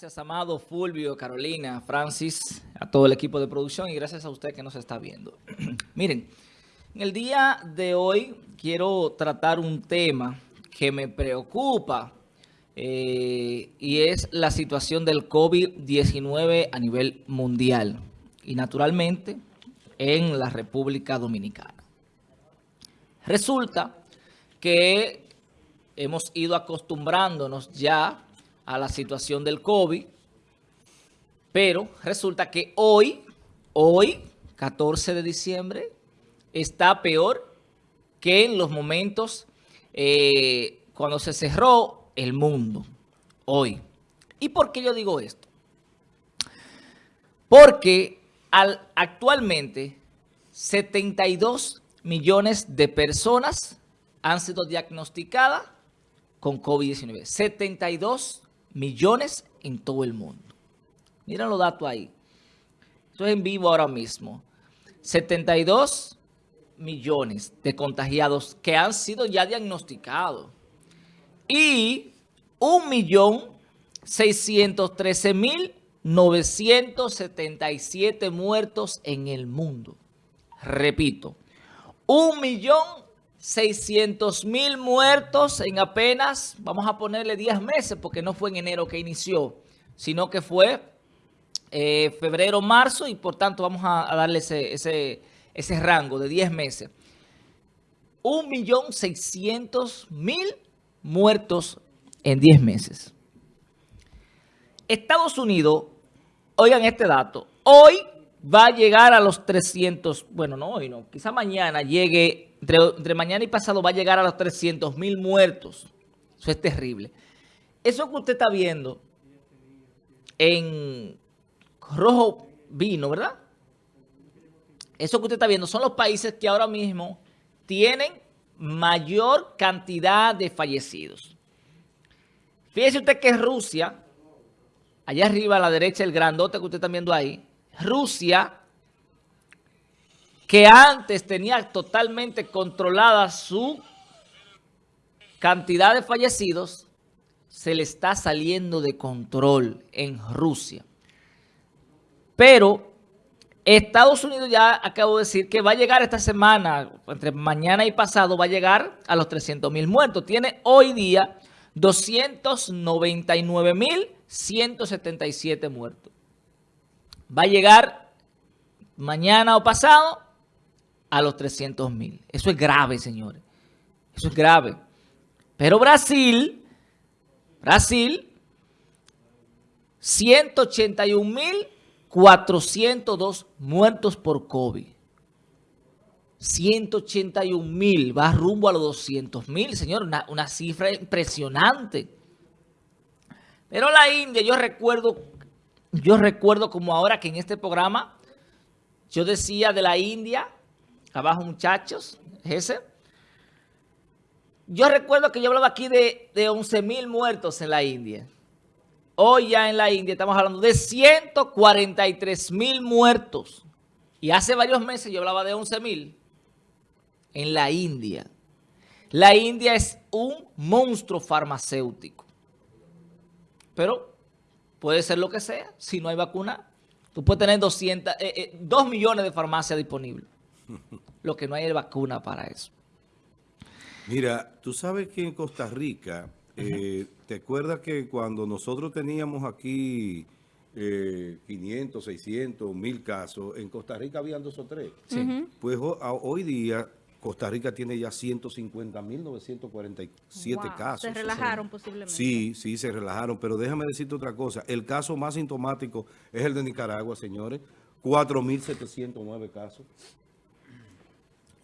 Gracias, Amado, Fulvio, Carolina, Francis, a todo el equipo de producción y gracias a usted que nos está viendo. Miren, en el día de hoy quiero tratar un tema que me preocupa eh, y es la situación del COVID-19 a nivel mundial y naturalmente en la República Dominicana. Resulta que hemos ido acostumbrándonos ya a la situación del COVID, pero resulta que hoy, hoy, 14 de diciembre, está peor que en los momentos eh, cuando se cerró el mundo, hoy. ¿Y por qué yo digo esto? Porque al, actualmente 72 millones de personas han sido diagnosticadas con COVID-19. 72 millones en todo el mundo. Miren los datos ahí. Esto es en vivo ahora mismo. 72 millones de contagiados que han sido ya diagnosticados. Y 1.613.977 muertos en el mundo. Repito, 1.613.977 600 mil muertos en apenas, vamos a ponerle 10 meses, porque no fue en enero que inició, sino que fue eh, febrero, marzo, y por tanto vamos a, darle ese, ese, ese, rango de 10 meses. 1.600.000 muertos en 10 meses. Estados Unidos, oigan este dato, hoy va a llegar a los 300, bueno, no hoy no, quizá mañana llegue, entre, mañana y pasado va a llegar a los 300 mil muertos. Eso es terrible. Eso que usted está viendo en rojo vino, ¿verdad? Eso que usted está viendo son los países que ahora mismo tienen mayor cantidad de fallecidos. Fíjese usted que Rusia, allá arriba a la derecha, el grandote que usted está viendo ahí, Rusia, que antes tenía totalmente controlada su cantidad de fallecidos, se le está saliendo de control en Rusia. Pero Estados Unidos ya acabo de decir que va a llegar esta semana, entre mañana y pasado, va a llegar a los 300 mil muertos. Tiene hoy día 299 mil 177 muertos va a llegar mañana o pasado a los 300 mil. Eso es grave, señores. Eso es grave. Pero Brasil, Brasil, 181 mil 402 muertos por COVID. 181 mil, va rumbo a los 200 mil, señor, una, una cifra impresionante. Pero la India, yo recuerdo yo recuerdo como ahora que en este programa yo decía de la India, abajo muchachos, ese. Yo recuerdo que yo hablaba aquí de, de 11 mil muertos en la India. Hoy ya en la India estamos hablando de 143 mil muertos. Y hace varios meses yo hablaba de 11 mil en la India. La India es un monstruo farmacéutico. Pero puede ser lo que sea, si no hay vacuna. Tú puedes tener 200, eh, 2 eh, millones de farmacias disponibles. Lo que no hay es vacuna para eso. Mira, tú sabes que en Costa Rica, eh, ¿te acuerdas que cuando nosotros teníamos aquí 500, 600, 1000 casos, en Costa Rica habían dos o tres? Sí. Pues hoy día Costa Rica tiene ya 150.947 casos. Se relajaron posiblemente. Sí, sí, se relajaron. Pero déjame decirte otra cosa. El caso más sintomático es el de Nicaragua, señores. 4.709 casos.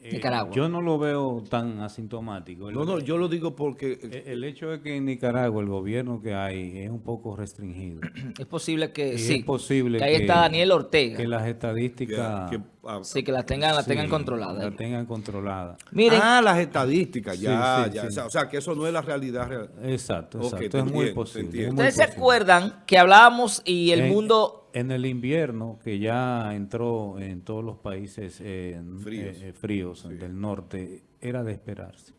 Eh, yo no lo veo tan asintomático. no, no, yo lo digo porque... El, hecho es que en Nicaragua el gobierno que hay es un poco restringido. Es posible que sí. Es posible que ahí está Daniel Ortega. Que las estadísticas... Ah, sí, que las tengan, las tengan controladas. Las tengan controladas. Miren, ah, las estadísticas, ya, ya. O sea, que eso no es la realidad. Real. Exacto, exacto. es muy posible. Ustedes se acuerdan que hablábamos y el mundo en el invierno, que ya entró en todos los países eh, fríos, del norte, era de esperarse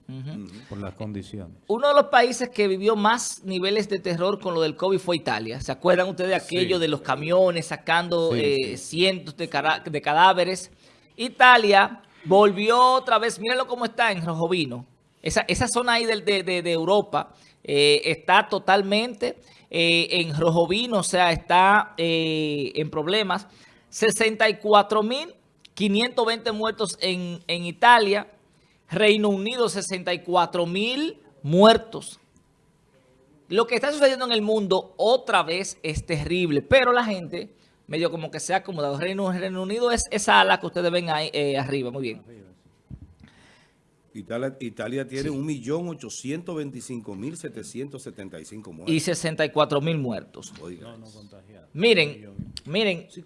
por las condiciones. Uno de los países que vivió más niveles de terror con lo del COVID fue Italia. ¿Se acuerdan ustedes de aquello de los camiones sacando eh, cientos de, de, cadáveres? Italia volvió otra vez, mírenlo cómo está en Rojo Vino. Esa, esa zona ahí de, de, de Europa eh, está totalmente eh, en Rojo Vino, o sea, está en problemas. 64.520 muertos en, en Italia, Reino Unido 64 mil muertos. Lo que está sucediendo en el mundo otra vez es terrible, pero la gente medio como que se ha acomodado. Reino, Reino Unido es esa ala que ustedes ven ahí eh, arriba, muy bien. Italia, Italia tiene 1.825.775 muertos. Y 64 mil muertos. miren, miren, sí,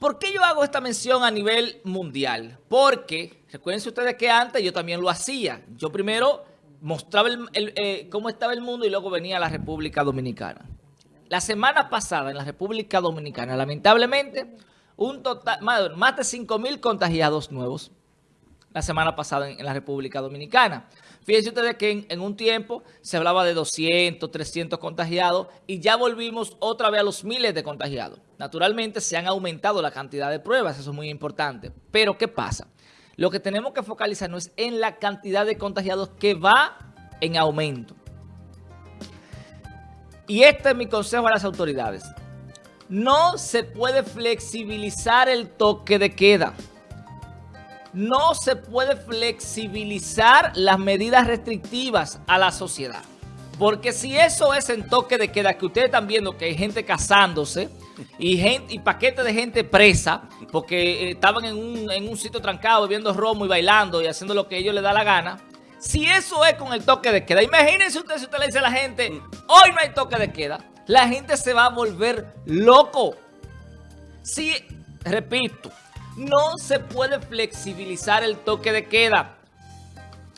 ¿Por qué yo hago esta mención a nivel mundial? Porque, recuerden ustedes que antes yo también lo hacía. Yo primero mostraba eh, cómo estaba el mundo y luego venía a la República Dominicana. La semana pasada en la República Dominicana, lamentablemente, un total, más de 5 mil contagiados nuevos la semana pasada en la República Dominicana. Fíjense ustedes que en, un tiempo se hablaba de 200, 300 contagiados y ya volvimos otra vez a los miles de contagiados. Naturalmente se han aumentado la cantidad de pruebas, eso es muy importante. Pero ¿qué pasa? Lo que tenemos que focalizarnos es en la cantidad de contagiados que va en aumento. Y este es mi consejo a las autoridades. No se puede flexibilizar el toque de queda no se puede flexibilizar las medidas restrictivas a la sociedad. Porque si eso es en toque de queda, que ustedes están viendo que hay gente casándose y, gente, paquetes de gente presa, porque eh, estaban en un, sitio trancado viendo romo y bailando y haciendo lo que ellos les da la gana. Si eso es con el toque de queda, imagínense usted si usted le dice a la gente, hoy no hay toque de queda, la gente se va a volver loco. Si, repito, no se puede flexibilizar el toque de queda.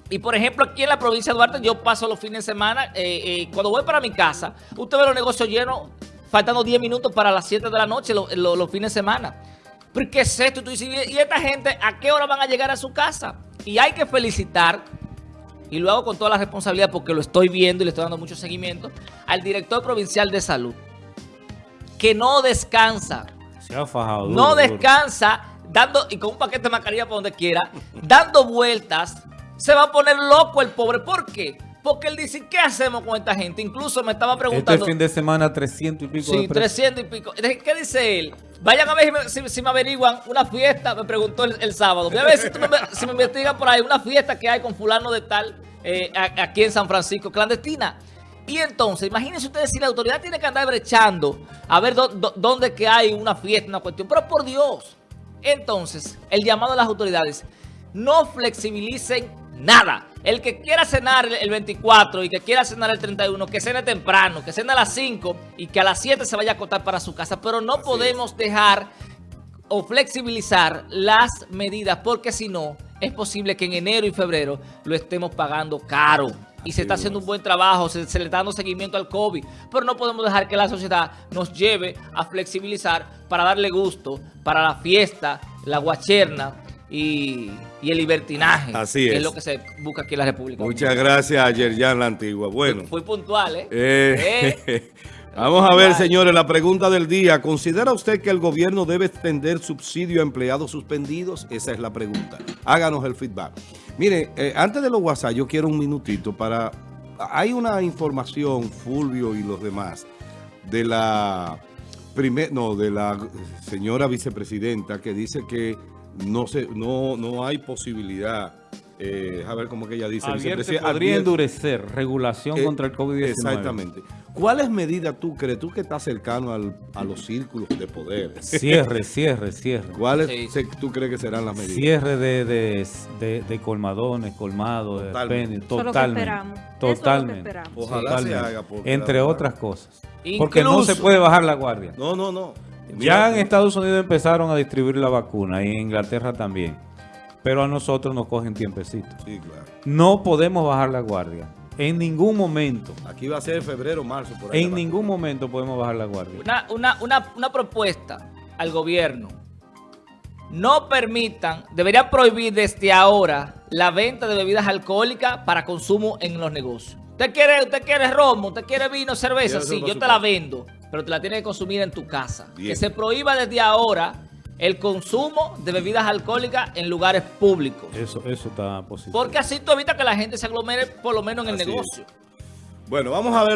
Y por ejemplo, aquí en la provincia de Duarte, yo paso los fines de semana, eh, eh, cuando voy para mi casa, usted ve los negocios llenos, faltando 10 minutos para las 7 de la noche, los fines de semana. ¿Pero qué es esto? ¿y esta gente a qué hora van a llegar a su casa? Y hay que felicitar, y lo hago con toda la responsabilidad porque lo estoy viendo y le estoy dando mucho seguimiento, al director provincial de salud, que no descansa. Se ha fajado. no descansa dando, y con un paquete de mascarilla para donde quiera, dando vueltas, se va a poner loco el pobre. ¿Por qué? Porque él dice, ¿qué hacemos con esta gente? Incluso me estaba preguntando... Este fin de semana 300 y pico Sí, 300 y pico. ¿Qué dice él? Vayan a ver si me, averiguan una fiesta, me preguntó el, sábado. Voy a ver si, me, investigan por ahí una fiesta que hay con fulano de tal eh, aquí en San Francisco, clandestina. Y entonces, imagínense ustedes si la autoridad tiene que andar brechando a ver dónde que hay una fiesta, una cuestión. Pero por Dios... Entonces, el llamado a las autoridades, no flexibilicen nada. El que quiera cenar el 24 y que quiera cenar el 31, que cene temprano, que cene a las 5 y que a las 7 se vaya a acotar para su casa. Pero no podemos dejar o flexibilizar las medidas porque si no, es posible que en enero y febrero lo estemos pagando caro y se está haciendo un buen trabajo, se, le está dando seguimiento al COVID, pero no podemos dejar que la sociedad nos lleve a flexibilizar para darle gusto, para la fiesta, la guacherna y, el libertinaje. Así es. es lo que se busca aquí en la República. Muchas gracias a Yerjan La Antigua. Bueno. Fui, puntual, ¿eh? eh, eh. Vamos a ver, señores, la pregunta del día. ¿Considera usted que el gobierno debe extender subsidio a empleados suspendidos? Esa es la pregunta. Háganos el feedback. Mire, eh, antes de los WhatsApp, yo quiero un minutito para... Hay una información, Fulvio y los demás, de la, primer, no, de la señora vicepresidenta que dice que no, se, no, no hay posibilidad eh, a ver cómo que ella dice. podría endurecer regulación eh, contra el COVID-19. Exactamente. ¿Cuáles medidas tú crees, tú que estás cercano a los círculos de poder? Cierre, cierre, cierre. ¿Cuáles tú crees que serán las medidas? Cierre de, de, colmadones, colmados, totalmente. Totalmente. totalmente. Ojalá se haga. Entre otras cosas. porque no se puede bajar la guardia. No, no, no. Ya en Estados Unidos empezaron a distribuir la vacuna y en Inglaterra también pero a nosotros nos cogen tiempecito. Sí, claro. No podemos bajar la guardia. En ningún momento. Aquí va a ser febrero, marzo, por ahí. En ningún momento podemos bajar la guardia. Una, propuesta al gobierno. No permitan, deberían prohibir desde ahora la venta de bebidas alcohólicas para consumo en los negocios. ¿Usted quiere, usted quiere romo? ¿Usted quiere vino, cerveza? Sí, yo te la vendo, pero te la tienes que consumir en tu casa. Bien. Que se prohíba desde ahora el consumo de bebidas alcohólicas en lugares públicos. Eso, eso está positivo. Porque así tú evitas que la gente se aglomere por lo menos en el Así es. negocio. Bueno, vamos a ver